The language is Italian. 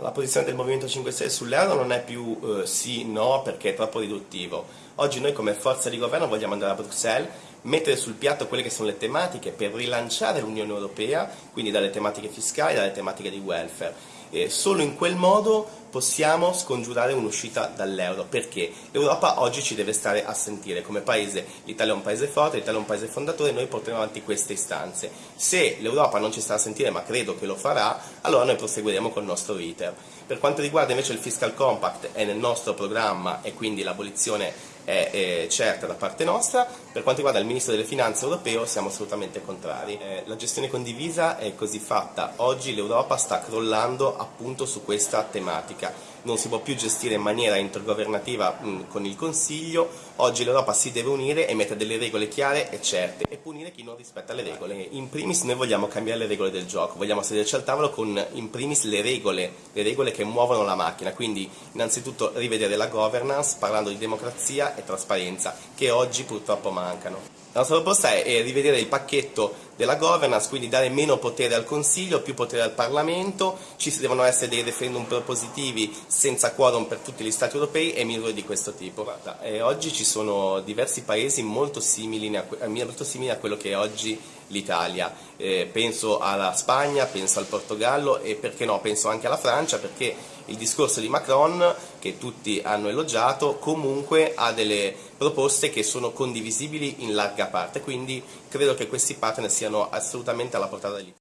La posizione del Movimento 5 Stelle sull'euro non è più eh, sì, no, perché è troppo riduttivo. Oggi noi come forza di governo vogliamo andare a Bruxelles, mettere sul piatto quelle che sono le tematiche per rilanciare l'Unione Europea, quindi dalle tematiche fiscali, dalle tematiche di welfare e solo in quel modo possiamo scongiurare un'uscita dall'euro, perché l'Europa oggi ci deve stare a sentire come paese, l'Italia è un paese forte, l'Italia è un paese fondatore, noi porteremo avanti queste istanze. Se l'Europa non ci sta a sentire, ma credo che lo farà, allora noi proseguiremo col nostro iter. Per quanto riguarda invece il Fiscal Compact, è nel nostro programma e quindi l'abolizione è, è, certa da parte nostra. Per quanto riguarda il Ministro delle Finanze europeo siamo assolutamente contrari. Eh, la gestione condivisa è così fatta. Oggi l'Europa sta crollando appunto su questa tematica. Non si può più gestire in maniera intergovernativa con il Consiglio, oggi l'Europa si deve unire e mettere delle regole chiare e certe e punire chi non rispetta le regole. In primis noi vogliamo cambiare le regole del gioco, vogliamo sederci al tavolo con in primis le regole, le regole che muovono la macchina, quindi innanzitutto rivedere la governance parlando di democrazia e trasparenza che oggi purtroppo mancano. La nostra proposta è rivedere il pacchetto della governance, quindi dare meno potere al Consiglio, più potere al Parlamento, ci devono essere dei referendum propositivi senza quorum per tutti gli Stati europei e misure di questo tipo. Guarda, eh, oggi ci sono diversi paesi molto simili, a, molto simili a quello che è oggi l'Italia, eh, penso alla Spagna, penso al Portogallo e perché no, penso anche alla Francia perché il discorso di Macron che tutti hanno elogiato comunque ha delle proposte che sono condivisibili in larga parte, quindi credo che questi partner siano assolutamente alla portata dell'Italia.